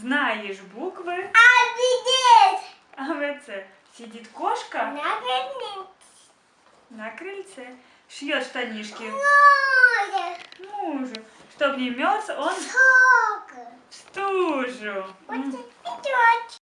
Знаешь буквы А, АВЦ. Сидит кошка на крыльце, на крыльце. Шьет штанишки Море. мужу. Чтоб не мерз он Сколько? в стужу. Вот